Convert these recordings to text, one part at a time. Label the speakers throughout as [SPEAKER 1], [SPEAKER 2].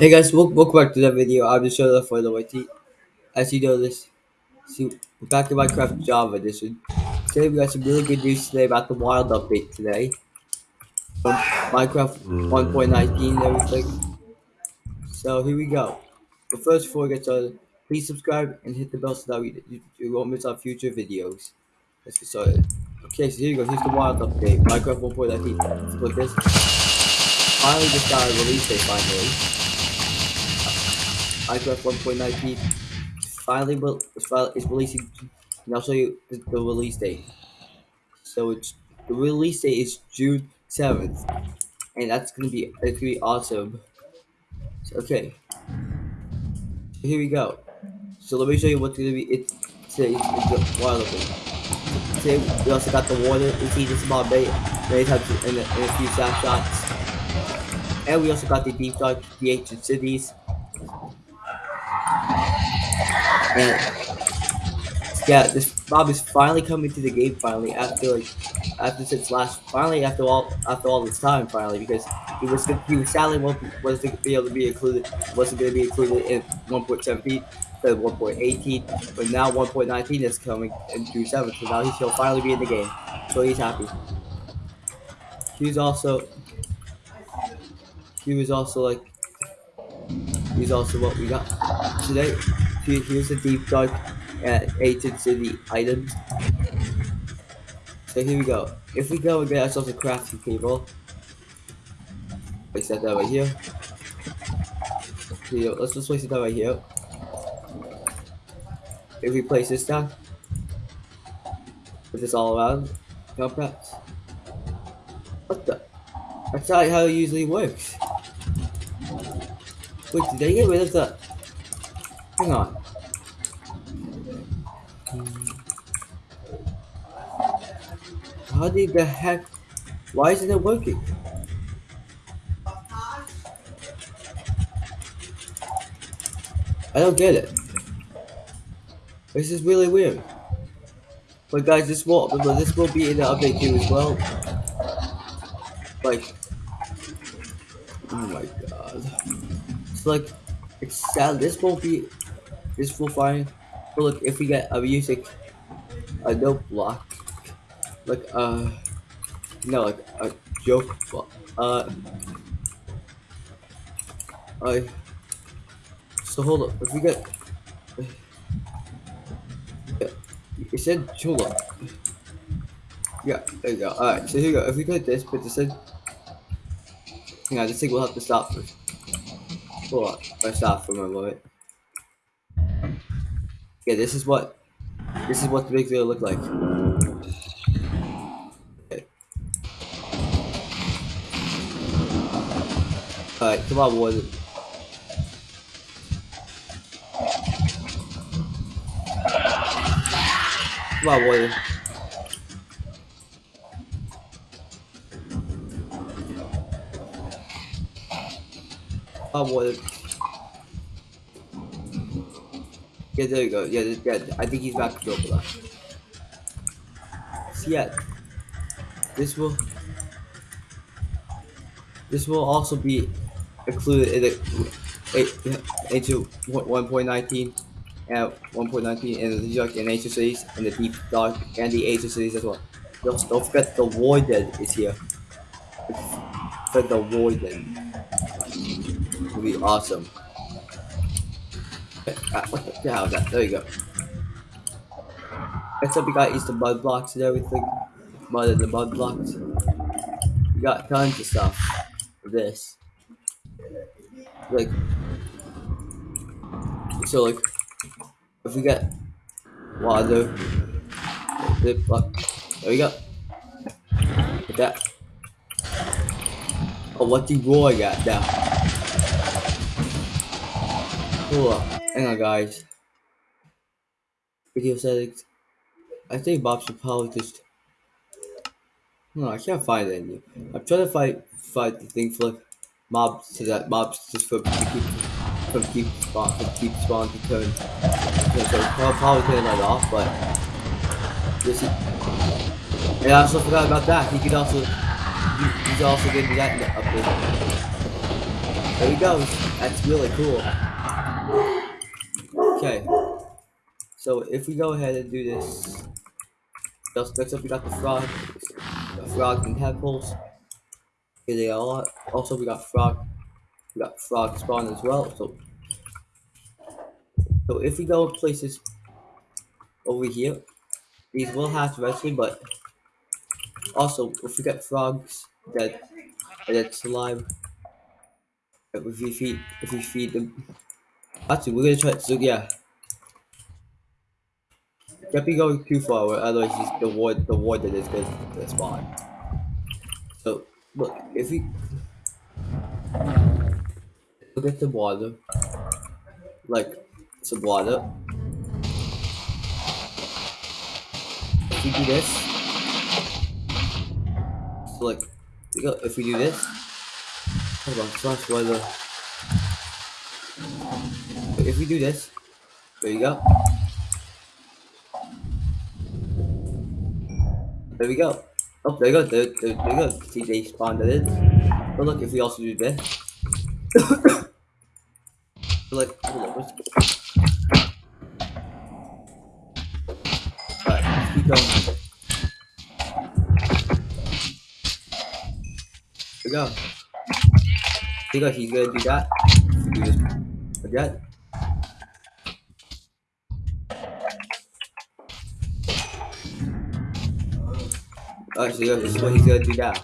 [SPEAKER 1] Hey guys, welcome, welcome back to the video. I'm just showing for the YT. As you know this, see, we're back to Minecraft Java edition. Today we got some really good news today about the wild update today. From Minecraft mm. 1.19 and everything. So here we go. But first, before we get started, please subscribe and hit the bell so that we, you, you won't miss our future videos. Let's get started. Okay, so here you go. Here's the wild update. Minecraft 1.19. Click this. Finally just got a release date finally. Minecraft 1.19 finally is releasing, and I'll show you the, the, release date. So it's the release date is June 7th, and that's gonna be it's gonna be awesome. So, okay, so here we go. So let me show you what's gonna be it today. It's open. Today we also got the water. We see this mob many, times in a, in a few snapshots. And we also got the deep dive, the ancient cities, and yeah, this mob is finally coming to the game finally after like after since last finally after all after all this time finally because he was he was sadly wasn't going to be able to be included wasn't going to be included in 1.17 instead of 1.18 but now 1.19 is coming in June 7th so now he'll finally be in the game so he's happy. He's also he was also like he's also what we got today. Here's a deep dive at Ancient City items. So here we go. If we go and get ourselves a crafting table, place that down right here. Here, let's just place it down right here. If we place this down, put this all around, compacts. What the? That's not how it usually works. Wait, did they get rid of the... Hang on. How did the heck? Why isn't it working? I don't get it. This is really weird. But guys, this will but this will be in the update too as well. Like, oh my god, it's like it's sad. This won't be. This will fine. But look, if we get a music, a note block, like uh no like a joke uh I so hold up if we get it said Chula yeah there you go alright so here you go if we get this but this said hang on this thing will have to stop first hold on I stop for a moment yeah this is what this is what the big video look like Come on, boys. Come on, boys. Come on, boys. Yeah, there you go. Yeah, yeah, I think he's back to go for that. So yeah, this will this will also be included in the into 1.19 and 1.19 and the Dark and Ancient Cities and the Deep Dark and the Ancient Cities as well. Don't, don't forget the Warden is here. For the Warden. Will be awesome. Ah, what the hell is that? There you go. Next up we got the mud blocks and everything. Mud and the mud blocks. We got tons of stuff this like so like if we get water there we go. Like that. Oh what the boy got now cool. Hang on guys. Video settings. I think Bob should probably just no I can't find any. I'm trying to find find the thing like mobs to that mobs just for keep from keep spawn from keep spawn to turn. Yeah, so probably turn that off, but this is. And I also forgot about that. He could also he, he's also getting that in the update. There he goes. That's really cool. Okay. So if we go ahead and do this, next up we got the frog, the frog and tadpoles. Here they are. Also we got frog, we got frog spawn as well. So, so if we go places over here, these will hatch eventually, but also if we get frogs that that slime, if we feed if we feed them, actually we're gonna try. So yeah. Can't be going too far, otherwise the ward the ward that is gonna spawn. Look, if we look at the water, like the water. If we do this, so like, if we do this, hold on, slash weather. If we do this, there you go. There we go. Oh, there you go. There, there, there you go. They spawned it in. But look, if we also do this. like, hold on, let's Alright, let's keep going. There we go. There you he's gonna do that. Do this again. Alright, so this is what he's gonna do now.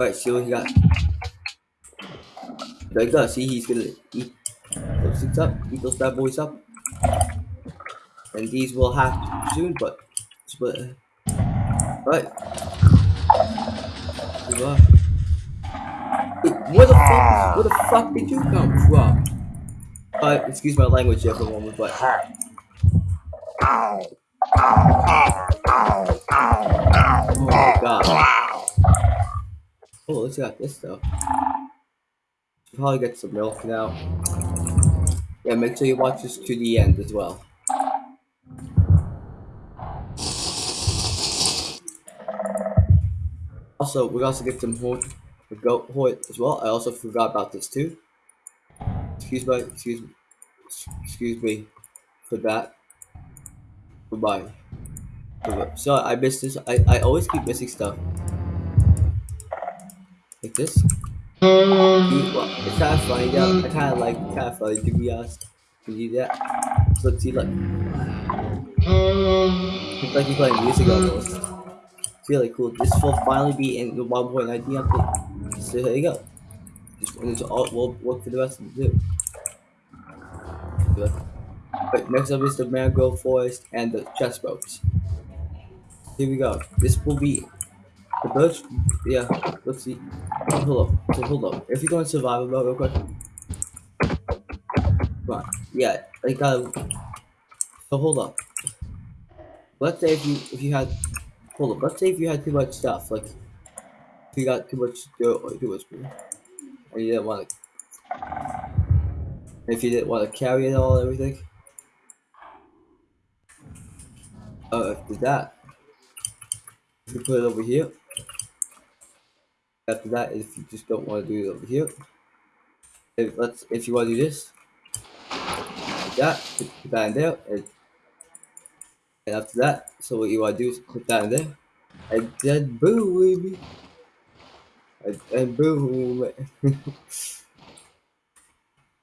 [SPEAKER 1] Alright, see what he got. There you go, see he's gonna eat those things up, eat those bad boys up. And these will have soon, but but right. Where the fuck where the fuck did you come from? Uh, excuse my language for a moment, but Oh my god. Oh, got this stuff. Should probably get some milk now. Yeah, make sure you watch this to the end as well. Also, we also get some horn, goat horn as well. I also forgot about this too. Excuse me, excuse me, excuse me for that. Goodbye. So I missed this. I, I always keep missing stuff. Like this. It's kind of funny though. I kind of like kind of funny to be honest. To do that. So see like. It's like you're playing music almost. Really cool. This will finally be in the 1.19 update. So here you go. Just, just all, we'll work for the rest of the do. But next up is the mangrove forest and the chest boats. Here we go. This will be the boats. Yeah, let's see. Hold up. So hold up. If you go in survival mode real quick. Come on. Yeah, I gotta. Uh, so hold up. Let's say if you if you had hold up. Let's say if you had too much stuff, like if you got too much dirt or too much food, and you didn't want to. If you didn't want to carry it all, everything. Uh, after that, If you put it over here. After that, if you just don't want to do it over here, if let's if you want to do this, like that, put that in there, and, and after that, so what you want to do is put that in there, and then boom, baby, and, and boom.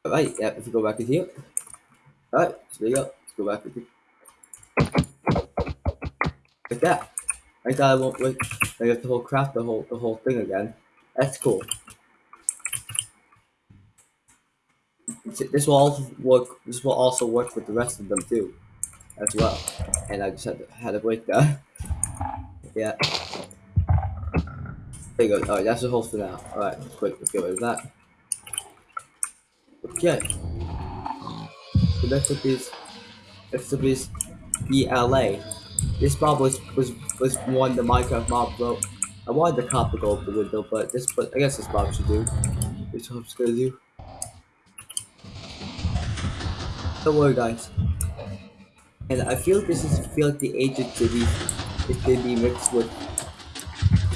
[SPEAKER 1] Alright, yeah, if you go back in here, alright, so there you go, let's go back in here. Like that. I thought I won't wait. I have to whole craft the whole the whole thing again. That's cool. This will also work. This will also work with the rest of them too, as well. And I just had to, had to break that. yeah. There you go. Alright, that's the whole for now. Alright, quick. Let's get rid of that. Okay. The next up is next up is Allay. This mob was was was one the Minecraft mob wrote. I wanted the cop to go up the window, but this but I guess this mob should do. Which just gonna do. Don't worry guys. And I feel this is feel like the ancient city is gonna be mixed with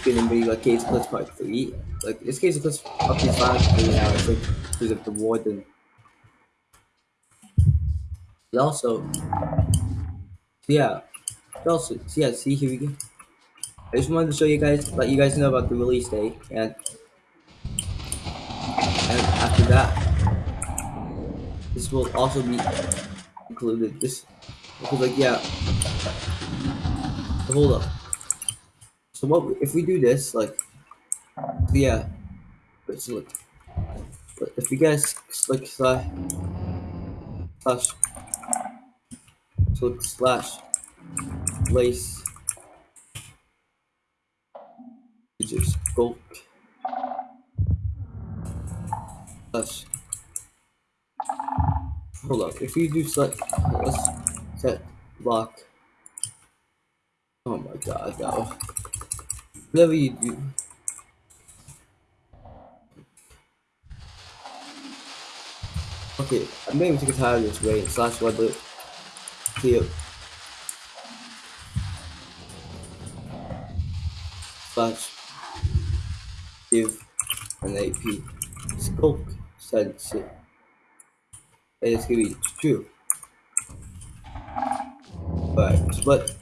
[SPEAKER 1] gonna be like Case Plus Part 3. Like, this Case Plus up to 5 3 now, it's like, because of the warden. And also, yeah, also, yeah, see, here we go. I just wanted to show you guys, let you guys know about the release date, and, and after that, this will also be included. This, because like, yeah, so hold up. So what, if we do this, like, yeah, but so look, but if you guys, like, slash, slash, so slash, place, just go, slash, hold up, if we do select, let's set lock, oh my god, no, whatever you do, Okay, I'm maybe take a of this way slash weather clear slash give an AP scope sense and it's gonna be true. Right, but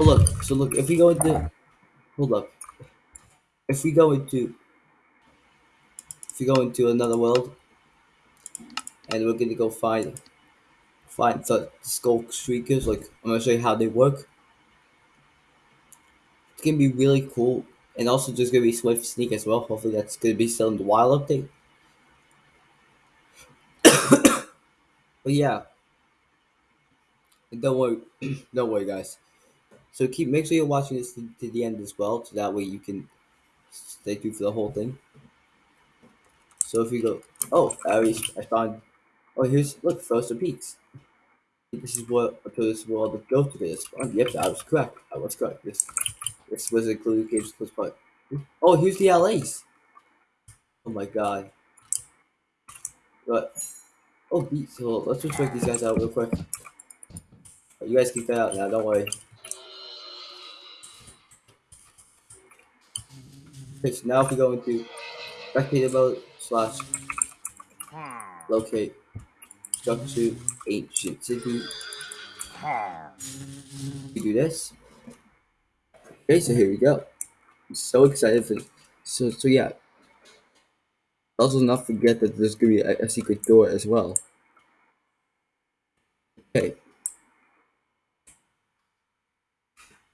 [SPEAKER 1] up. So look, if we go into hold up, if we go into if we go into another world and we're gonna go find find the sculk shriekers, like I'm gonna show you how they work. It's gonna be really cool. And also there's gonna be Swift Sneak as well. Hopefully that's gonna be still in the wild update. but yeah. Don't worry don't worry guys. So keep make sure you're watching this to, to the end as well, so that way you can stay tuned for the whole thing. So if we go, oh, I I found. Oh, here's look, Frozen Peaks. This is what this world go to this. Oh, yep, I was correct. I was correct. This this was included Cage Plus Part. Oh, here's the Allays. Oh my god. But oh, beat. So let's just check these guys out real quick. Oh, you guys keep that out now. Don't worry. Okay, so now if we go into spectator mode, slash locate structure ancient city. We do this. Okay, so here we go. I'm so excited for this. So so yeah. Also not forget that there's gonna be a, a secret door as well. Okay.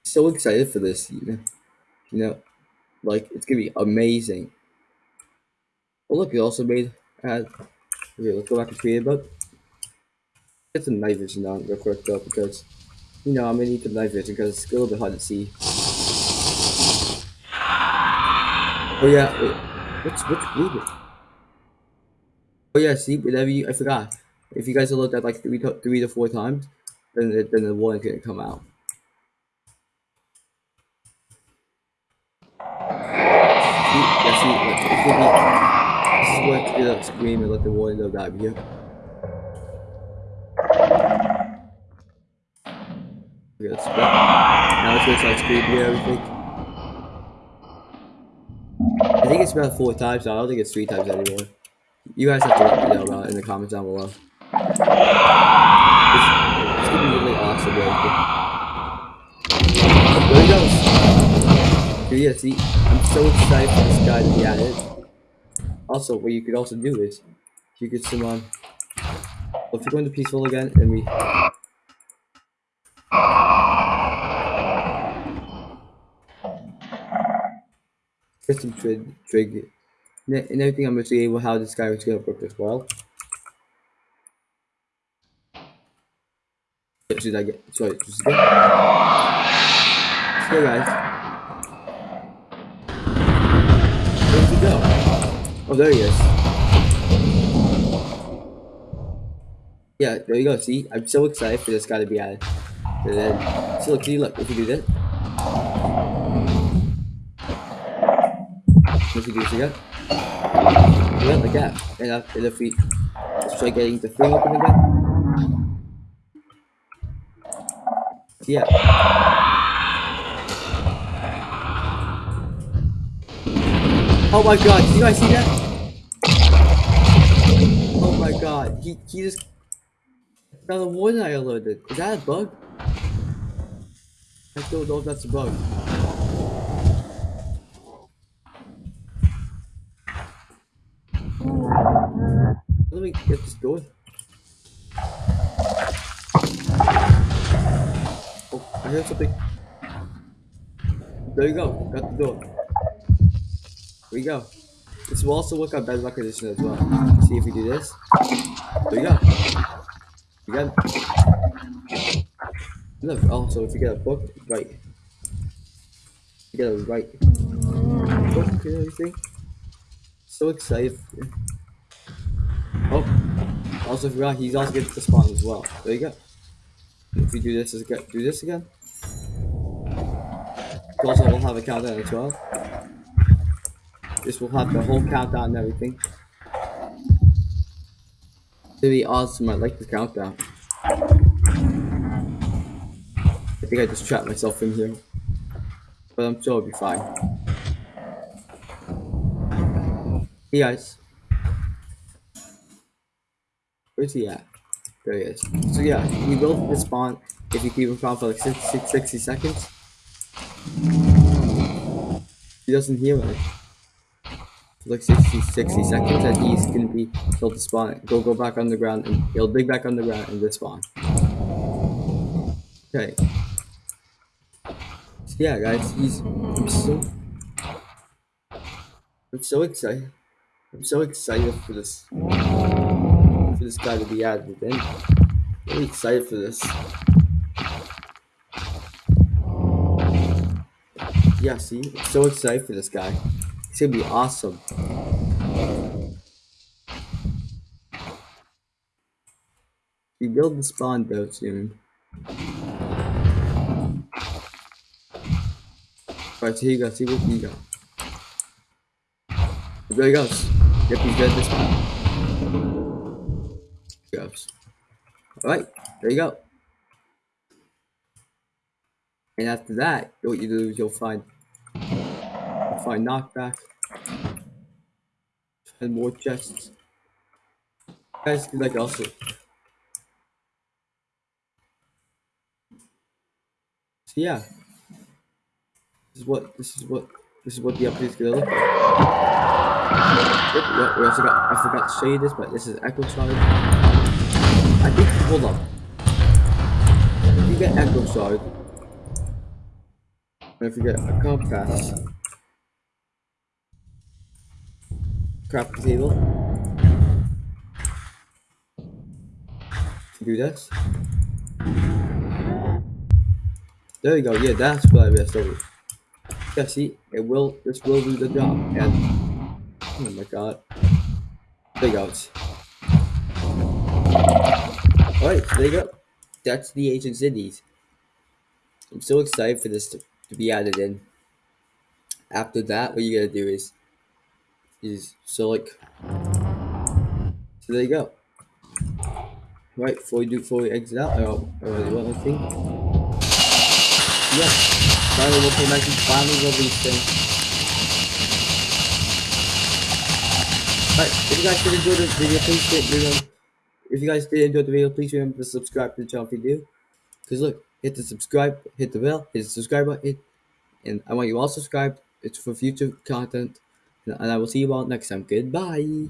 [SPEAKER 1] So excited for this, you know. You know, like it's gonna be amazing. Oh look, it also made uh okay, let's go back to create mode. Get some night vision on real quick though because you know I'm gonna need the night vision because it's a little bit hard to see. Oh yeah, wait, what's moving? Oh yeah, see, whenever you I forgot. If you guys have looked at like three to three to four times, then the, then the warden gonna come out. Yeah, see, like, it could be this is scream and let the warden know that I'm here. Okay. Now it's gonna start screaming and everything. I think it's about four times. I don't think it's three times anymore. You guys have to let me know about it uh, in the comments down below. It's, it's gonna be really awesome, right? There he goes. Dude, yeah, see, I'm so excited for this guy to be added. Also, what you could also do is you could summon. You go into peaceful again and we get some trig trig and everything I'm gonna see how this guy was gonna work as well. Should I get sorry, just again. So guys. Where'd he go? Oh, there he is. Yeah, there you go. See, I'm so excited for this guy to be added. And then, see, look, see, look, if you do this. Let's do again. Yeah. And. Let's try getting the thing open again. Yeah. Oh my god, do you guys see that? Oh my god, he, he just got the one I alerted. Is that a bug? I don't know if that's a bug. 12. Oh, I heard something. There you go. Got the door. There you go. This will also work on bedrock edition as well. See if we do this. There you go. Again. Look, also if you get a book, right. You get a right book and everything. So excited. Also forgot he's also getting to spawn as well. There you go. If we do this do this again. Also, we'll have a countdown as well. This will have the whole countdown and everything. It'll be awesome. I like the countdown. I think I just trapped myself in here. But I'm sure it'll be fine. Hey guys. Where's he at? There he is. So yeah, he will spawn if you keep him around for like 60, 60 seconds. He doesn't hear it. For like 60, 60 seconds and he's gonna be he'll despawn. Go go back underground and he'll dig back on the underground and respawn. Okay. So yeah guys, he's I'm so I'm so excited. I'm so excited for this this guy to be added in. Really excited for this. Yeah, see? I'm so excited for this guy. He's gonna be awesome. We build the spawn though soon. Alright, so here you go, see what you got. There he goes. Yep, he's dead this time. Alright, there you go. And after that, what you do is you'll find you'll find knockback. And more chests. guys can like also So yeah. This is what this is what this is what the update is gonna look like. Yep, we also got I forgot to show you this, but this is Echo Shard. I think hold up. If you get Echo Shard, and if you get a compass, craft table, do this. There you go. Yeah, that's what I messed over. Yeah, see, it will. This will do the job. And oh my god, there you go. All right, there you go. That's the ancient cities. I'm so excited for this to, to be added in. After that, what you gotta do is is so like so there you go. Right, before we do before we exit out, I already I think. Yeah. Finally we'll back finally release thing. Alright, if you guys did enjoy this video, please hit the if you guys did enjoy the video, please remember to subscribe to the channel if you do. Cause look, hit the subscribe, hit the bell, hit the subscribe button, and I want you all subscribed. It's for future content. And I will see you all next time. Goodbye.